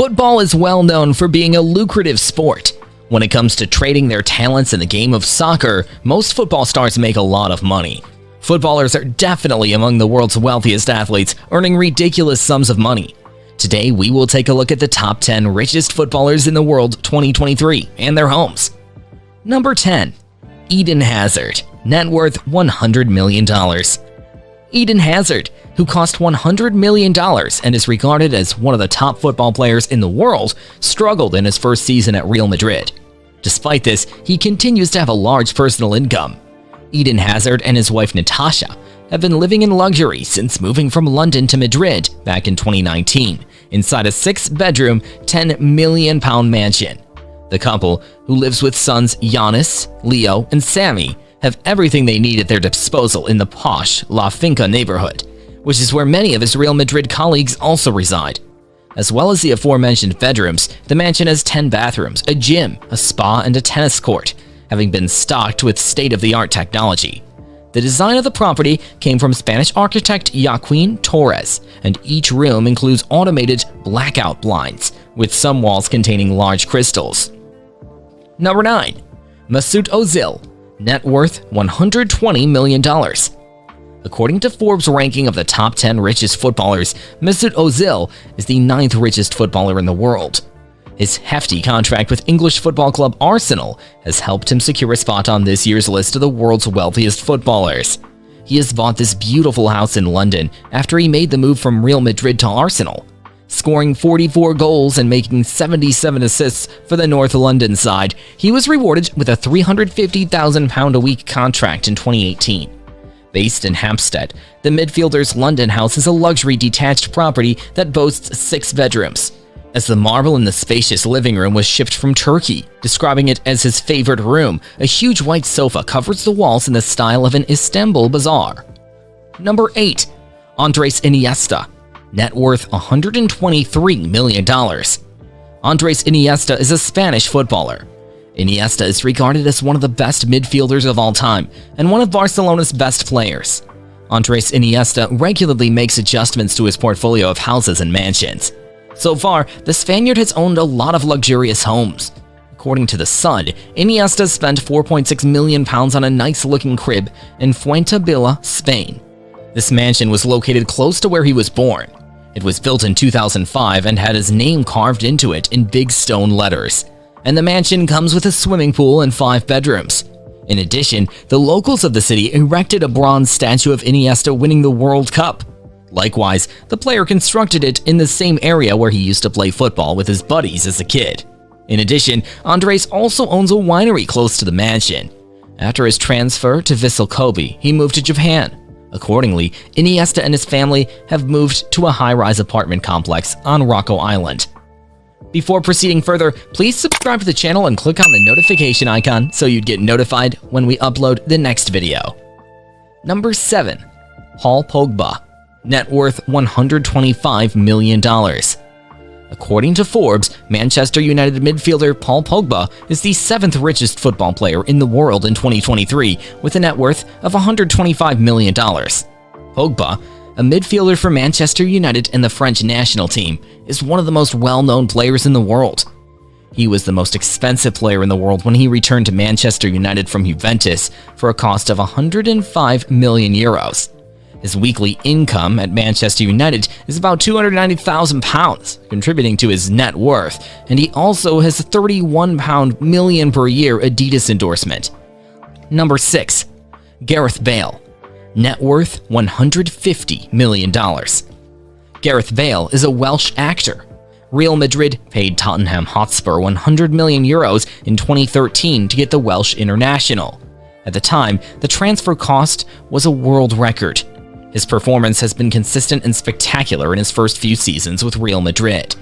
Football is well known for being a lucrative sport. When it comes to trading their talents in the game of soccer, most football stars make a lot of money. Footballers are definitely among the world's wealthiest athletes, earning ridiculous sums of money. Today, we will take a look at the top 10 richest footballers in the world 2023 and their homes. Number 10. Eden Hazard, net worth $100 million. Eden Hazard, who cost $100 million and is regarded as one of the top football players in the world, struggled in his first season at Real Madrid. Despite this, he continues to have a large personal income. Eden Hazard and his wife Natasha have been living in luxury since moving from London to Madrid back in 2019, inside a six-bedroom, 10 million pound mansion. The couple, who lives with sons Giannis, Leo, and Sammy, have everything they need at their disposal in the posh La Finca neighborhood, which is where many of his Real Madrid colleagues also reside. As well as the aforementioned bedrooms, the mansion has 10 bathrooms, a gym, a spa, and a tennis court, having been stocked with state-of-the-art technology. The design of the property came from Spanish architect Joaquin Torres, and each room includes automated blackout blinds, with some walls containing large crystals. Number 9. Mesut Ozil, net worth $120 million. According to Forbes' ranking of the top 10 richest footballers, Mesut Ozil is the ninth richest footballer in the world. His hefty contract with English football club Arsenal has helped him secure a spot on this year's list of the world's wealthiest footballers. He has bought this beautiful house in London after he made the move from Real Madrid to Arsenal, scoring 44 goals and making 77 assists for the North London side. He was rewarded with a £350,000 a week contract in 2018. Based in Hampstead, the midfielder's London house is a luxury detached property that boasts six bedrooms. As the marble in the spacious living room was shipped from Turkey, describing it as his favorite room, a huge white sofa covers the walls in the style of an Istanbul bazaar. Number 8. Andres Iniesta, net worth $123 million. Andres Iniesta is a Spanish footballer. Iniesta is regarded as one of the best midfielders of all time and one of Barcelona's best players. Andres Iniesta regularly makes adjustments to his portfolio of houses and mansions. So far, the Spaniard has owned a lot of luxurious homes. According to The Sun, Iniesta spent 4.6 million pounds on a nice-looking crib in Fuengirola, Spain. This mansion was located close to where he was born. It was built in 2005 and had his name carved into it in big stone letters. And the mansion comes with a swimming pool and five bedrooms. In addition, the locals of the city erected a bronze statue of Iniesta winning the World Cup. Likewise, the player constructed it in the same area where he used to play football with his buddies as a kid. In addition, Andres also owns a winery close to the mansion. After his transfer to Vissel Kobe, he moved to Japan. Accordingly, Iniesta and his family have moved to a high-rise apartment complex on Rokko Island. Before proceeding further, please subscribe to the channel and click on the notification icon so you'd get notified when we upload the next video. Number 7. Paul Pogba net worth $125 million. According to Forbes, Manchester United midfielder Paul Pogba is the seventh richest football player in the world in 2023 with a net worth of $125 million. Pogba, a midfielder for Manchester United and the French national team, is one of the most well-known players in the world. He was the most expensive player in the world when he returned to Manchester United from Juventus for a cost of 105 million euros. His weekly income at Manchester United is about £290,000, contributing to his net worth, and he also has a 31 pound million per year Adidas endorsement. Number 6. Gareth Bale Net worth $150 million. Gareth Bale is a Welsh actor. Real Madrid paid Tottenham Hotspur 100 million euros in 2013 to get the Welsh international. At the time, the transfer cost was a world record, his performance has been consistent and spectacular in his first few seasons with Real Madrid.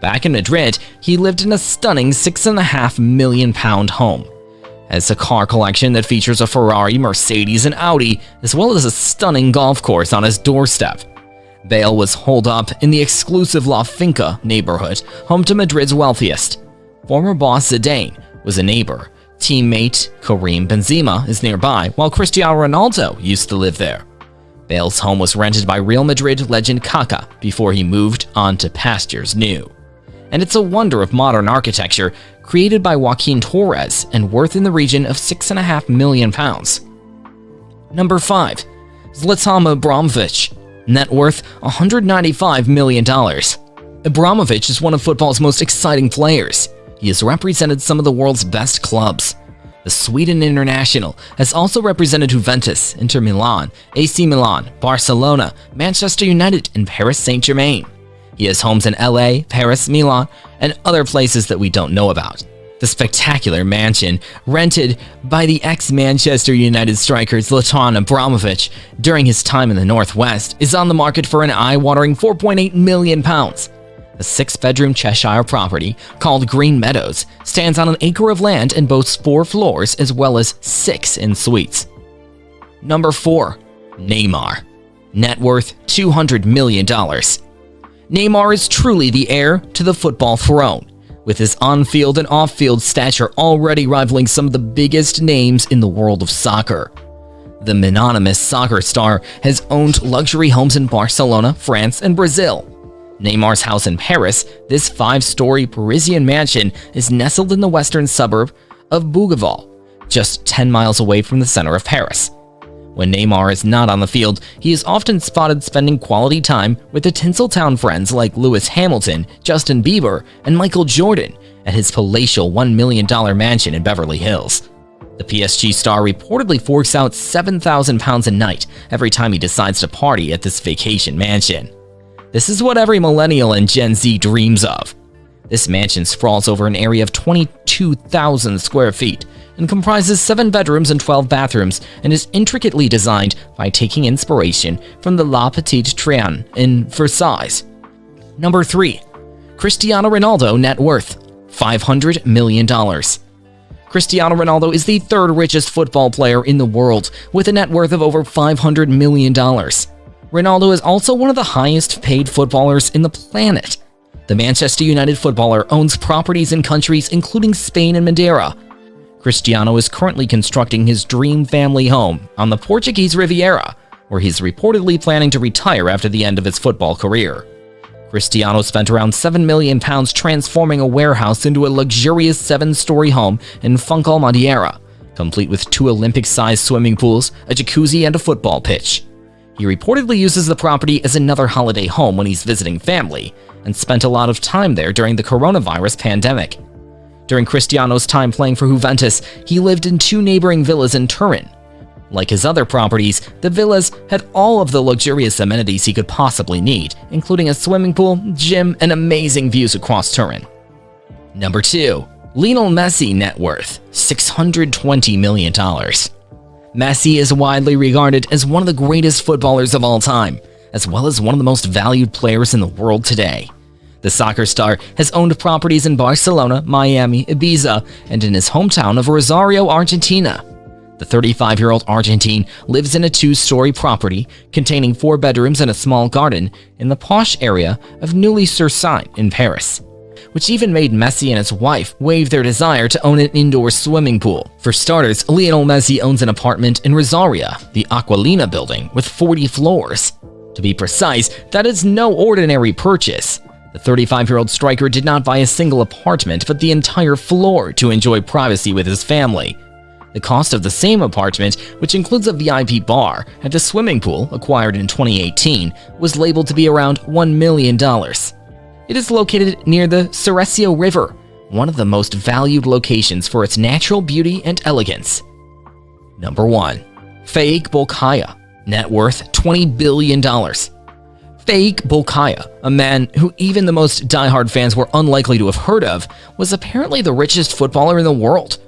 Back in Madrid, he lived in a stunning 6.5 million pound home. Has a car collection that features a Ferrari, Mercedes, and Audi, as well as a stunning golf course on his doorstep. Bale was holed up in the exclusive La Finca neighborhood, home to Madrid's wealthiest. Former boss Zidane was a neighbor. Teammate Karim Benzema is nearby, while Cristiano Ronaldo used to live there. Bale's home was rented by Real Madrid legend Kaká before he moved on to pastures new. and it's a wonder of modern architecture created by Joaquin Torres and worth in the region of 6.5 million pounds. Number 5. Zlatan Ibrahimovic, net worth $195 million. Ibrahimovic is one of football's most exciting players. He has represented some of the world's best clubs. The Sweden international has also represented Juventus, Inter Milan, AC Milan, Barcelona, Manchester United, and Paris Saint-Germain. He has homes in LA, Paris, Milan, and other places that we don't know about. The spectacular mansion, rented by the ex-Manchester United striker Zlatan Ibrahimovic during his time in the Northwest, is on the market for an eye-watering 4.8 million pounds. The six-bedroom Cheshire property, called Green Meadows, stands on an acre of land and boasts four floors as well as six in suites. Number 4. Neymar. Net worth $200 million. Neymar is truly the heir to the football throne, with his on-field and off-field stature already rivaling some of the biggest names in the world of soccer. The mononymous soccer star has owned luxury homes in Barcelona, France, and Brazil. Neymar's house in Paris, this five-story Parisian mansion is nestled in the western suburb of Bougival, just 10 miles away from the center of Paris. When Neymar is not on the field, he is often spotted spending quality time with the Tinseltown friends like Lewis Hamilton, Justin Bieber, and Michael Jordan at his palatial $1 million mansion in Beverly Hills. The PSG star reportedly forks out 7,000 pounds a night every time he decides to party at this vacation mansion. This is what every millennial and Gen Z dreams of. This mansion sprawls over an area of 22,000 square feet and comprises 7 bedrooms and 12 bathrooms and is intricately designed by taking inspiration from the La Petite Trianon in Versailles. Number 3. Cristiano Ronaldo net worth $500 million. Cristiano Ronaldo is the third richest football player in the world with a net worth of over $500 million. Ronaldo is also one of the highest paid footballers in the planet. The Manchester United footballer owns properties in countries including Spain and Madeira, Cristiano is currently constructing his dream family home on the Portuguese Riviera, where he's reportedly planning to retire after the end of his football career. Cristiano spent around 7 million pounds transforming a warehouse into a luxurious seven-story home in Funchal Madeira, complete with two Olympic-sized swimming pools, a jacuzzi, and a football pitch. He reportedly uses the property as another holiday home when he's visiting family, and spent a lot of time there during the coronavirus pandemic. During Cristiano's time playing for Juventus, he lived in two neighboring villas in Turin. Like his other properties, the villas had all of the luxurious amenities he could possibly need, including a swimming pool, gym, and amazing views across Turin. Number 2. Lionel Messi net worth $620 million. Messi is widely regarded as one of the greatest footballers of all time, as well as one of the most valued players in the world today. The soccer star has owned properties in Barcelona, Miami, Ibiza, and in his hometown of Rosario, Argentina. The 35-year-old Argentine lives in a two-story property containing four bedrooms and a small garden in the posh area of Neuilly-sur-Seine in Paris, which even made Messi and his wife waive their desire to own an indoor swimming pool. For starters, Lionel Messi owns an apartment in Rosario, the Aqualina building, with 40 floors. To be precise, that is no ordinary purchase. The 35-year-old striker did not buy a single apartment, but the entire floor to enjoy privacy with his family. The cost of the same apartment, which includes a VIP bar and a swimming pool acquired in 2018, was labeled to be around $1 million. It is located near the Seresio River, one of the most valued locations for its natural beauty and elegance. Number 1. Faiq Bolkiah, net worth $20 billion. Faiq Bolkiah, a man who even the most die-hard fans were unlikely to have heard of, was apparently the richest footballer in the world.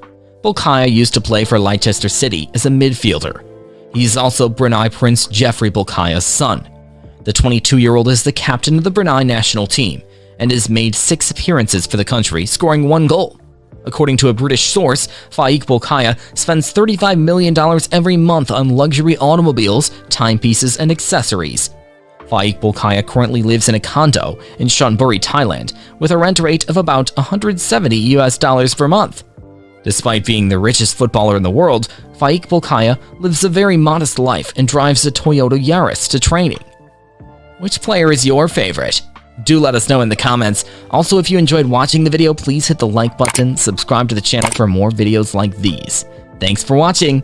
Bolkiah used to play for Leicester City as a midfielder. He's also Brunei Prince Jefri Bolkiah's son. The 22-year-old is the captain of the Brunei national team and has made six appearances for the country, scoring one goal. According to a British source, Faiq Bolkiah spends $35 million every month on luxury automobiles, timepieces, and accessories. Faiq Bolkiah currently lives in a condo in Chonburi, Thailand, with a rent rate of about 170 US dollars per month. Despite being the richest footballer in the world, Faiq Bolkiah lives a very modest life and drives a Toyota Yaris to training. Which player is your favorite? Do let us know in the comments. Also, if you enjoyed watching the video, please hit the like button, subscribe to the channel for more videos like these. Thanks for watching,